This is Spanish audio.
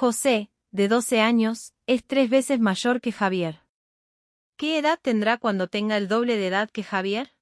José, de 12 años, es tres veces mayor que Javier. ¿Qué edad tendrá cuando tenga el doble de edad que Javier?